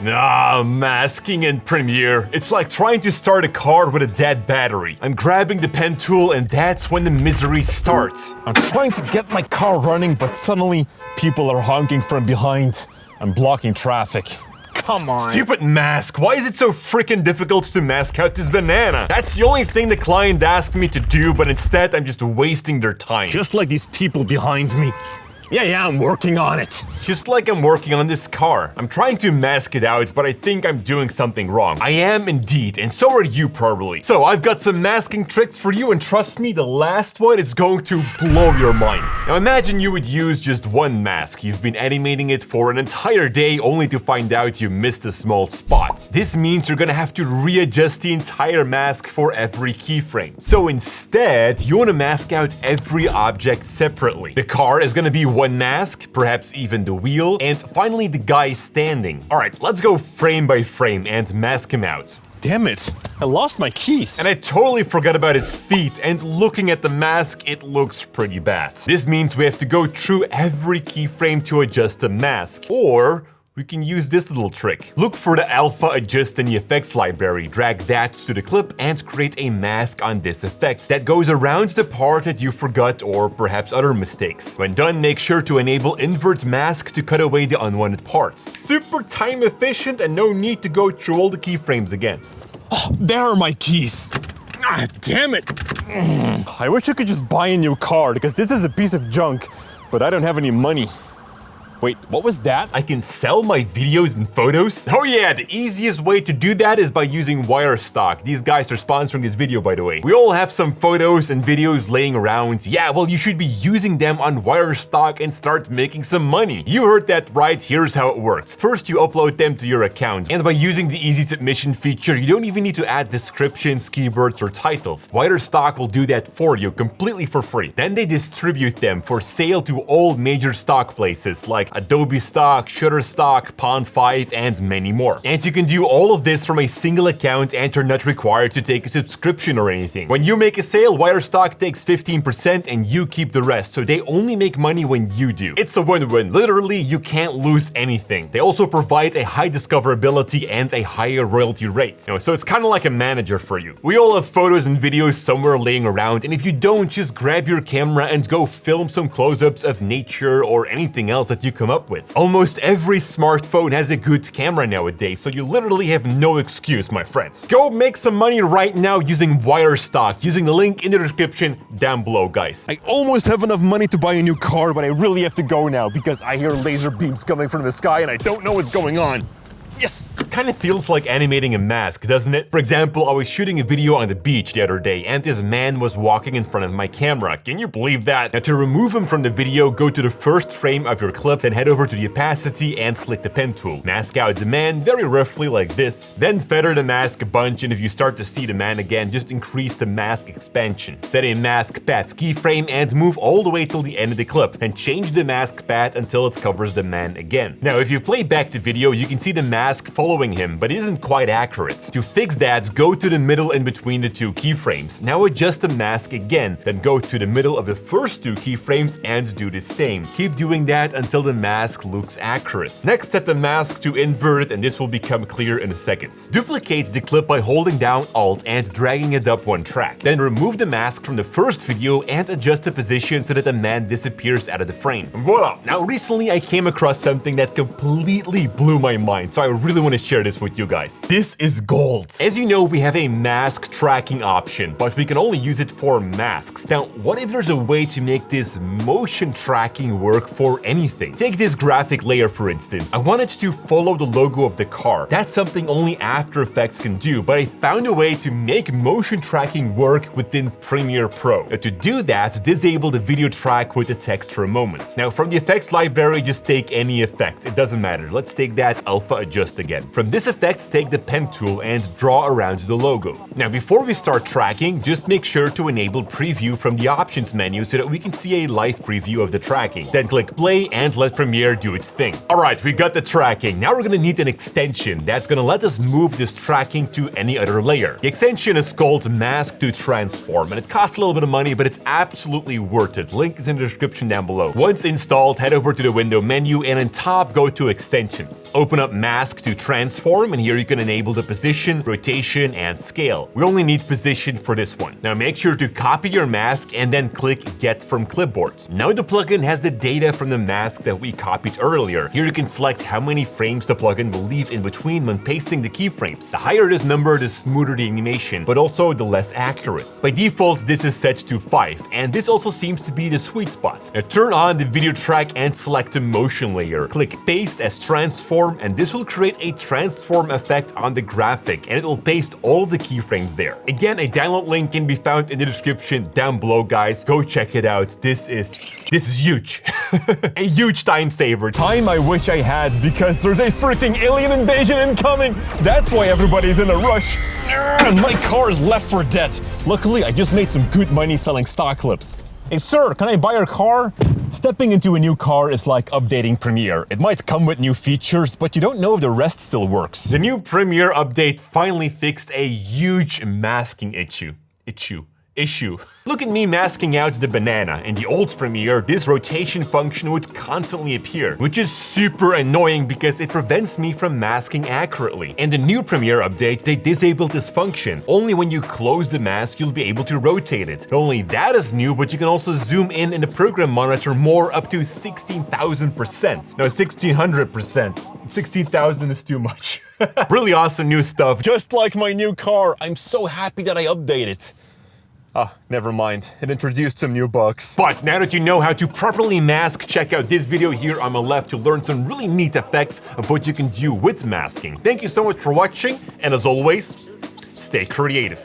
Ah, masking in Premiere. It's like trying to start a car with a dead battery. I'm grabbing the pen tool and that's when the misery starts. I'm trying to get my car running, but suddenly people are honking from behind. I'm blocking traffic. Come on. Stupid mask. Why is it so freaking difficult to mask out this banana? That's the only thing the client asked me to do, but instead I'm just wasting their time. Just like these people behind me. Yeah, yeah, I'm working on it. Just like I'm working on this car. I'm trying to mask it out, but I think I'm doing something wrong. I am indeed, and so are you probably. So I've got some masking tricks for you, and trust me, the last one is going to blow your minds. Now imagine you would use just one mask. You've been animating it for an entire day only to find out you missed a small spot. This means you're gonna have to readjust the entire mask for every keyframe. So instead, you wanna mask out every object separately. The car is gonna be one mask, perhaps even the wheel, and finally the guy standing. Alright, let's go frame by frame and mask him out. Damn it, I lost my keys. And I totally forgot about his feet, and looking at the mask, it looks pretty bad. This means we have to go through every keyframe to adjust the mask, or we can use this little trick. Look for the alpha adjust in the effects library, drag that to the clip and create a mask on this effect that goes around the part that you forgot or perhaps other mistakes. When done, make sure to enable invert mask to cut away the unwanted parts. Super time efficient and no need to go through all the keyframes again. Oh, there are my keys. Ah, damn it. I wish I could just buy a new car because this is a piece of junk, but I don't have any money. Wait, what was that? I can sell my videos and photos? Oh yeah, the easiest way to do that is by using Wirestock. These guys are sponsoring this video, by the way. We all have some photos and videos laying around. Yeah, well, you should be using them on Wirestock and start making some money. You heard that right, here's how it works. First, you upload them to your account. And by using the easy submission feature, you don't even need to add descriptions, keywords, or titles. Wirestock will do that for you completely for free. Then they distribute them for sale to all major stock places like Adobe Stock, Shutterstock, Pond5, and many more. And you can do all of this from a single account and you're not required to take a subscription or anything. When you make a sale, Wirestock takes 15% and you keep the rest, so they only make money when you do. It's a win-win. Literally, you can't lose anything. They also provide a high discoverability and a higher royalty rate. You know, so it's kind of like a manager for you. We all have photos and videos somewhere laying around, and if you don't, just grab your camera and go film some close-ups of nature or anything else that you come up with. Almost every smartphone has a good camera nowadays, so you literally have no excuse, my friends. Go make some money right now using Wirestock, using the link in the description down below, guys. I almost have enough money to buy a new car, but I really have to go now because I hear laser beams coming from the sky and I don't know what's going on. Yes! Kind of feels like animating a mask, doesn't it? For example, I was shooting a video on the beach the other day and this man was walking in front of my camera. Can you believe that? Now to remove him from the video, go to the first frame of your clip, then head over to the opacity and click the pen tool. Mask out the man very roughly like this, then feather the mask a bunch and if you start to see the man again, just increase the mask expansion. Set a mask path keyframe and move all the way till the end of the clip, and change the mask path until it covers the man again. Now if you play back the video, you can see the mask mask following him, but isn't quite accurate. To fix that, go to the middle in between the two keyframes. Now adjust the mask again, then go to the middle of the first two keyframes and do the same. Keep doing that until the mask looks accurate. Next, set the mask to inverted and this will become clear in a second. Duplicate the clip by holding down Alt and dragging it up one track. Then remove the mask from the first video and adjust the position so that the man disappears out of the frame. Voila! Now recently I came across something that completely blew my mind, so I really want to share this with you guys. This is gold. As you know, we have a mask tracking option, but we can only use it for masks. Now, what if there's a way to make this motion tracking work for anything? Take this graphic layer, for instance. I wanted to follow the logo of the car. That's something only After Effects can do, but I found a way to make motion tracking work within Premiere Pro. Now, to do that, disable the video track with the text for a moment. Now, from the effects library, just take any effect. It doesn't matter. Let's take that alpha adjust again. From this effect, take the pen tool and draw around the logo. Now, before we start tracking, just make sure to enable preview from the options menu so that we can see a live preview of the tracking. Then click play and let Premiere do its thing. Alright, we got the tracking. Now we're gonna need an extension that's gonna let us move this tracking to any other layer. The extension is called Mask to Transform and it costs a little bit of money, but it's absolutely worth it. Link is in the description down below. Once installed, head over to the window menu and on top go to extensions. Open up mask to transform, and here you can enable the position, rotation, and scale. We only need position for this one. Now make sure to copy your mask and then click Get from Clipboards. Now the plugin has the data from the mask that we copied earlier. Here you can select how many frames the plugin will leave in between when pasting the keyframes. The higher this number, the smoother the animation, but also the less accurate. By default, this is set to 5, and this also seems to be the sweet spot. Now turn on the video track and select the motion layer. Click Paste as Transform, and this will create a transform effect on the graphic, and it will paste all the keyframes there. Again, a download link can be found in the description down below, guys. Go check it out. This is, this is huge. a huge time saver. Time I wish I had because there's a freaking alien invasion incoming. That's why everybody's in a rush. And my car is left for dead. Luckily, I just made some good money selling stock clips. Hey, sir, can I buy your car? Stepping into a new car is like updating Premiere. It might come with new features, but you don't know if the rest still works. The new Premiere update finally fixed a huge masking issue. Issue issue. Look at me masking out the banana. In the old Premiere, this rotation function would constantly appear, which is super annoying because it prevents me from masking accurately. In the new Premiere update, they disabled this function. Only when you close the mask, you'll be able to rotate it. Not only that is new, but you can also zoom in in the program monitor more up to 16,000%. No, 1600%. 16,000 is too much. really awesome new stuff. Just like my new car, I'm so happy that I updated. Ah, never mind. It introduced some new bugs. But now that you know how to properly mask, check out this video here on my left to learn some really neat effects of what you can do with masking. Thank you so much for watching, and as always, stay creative.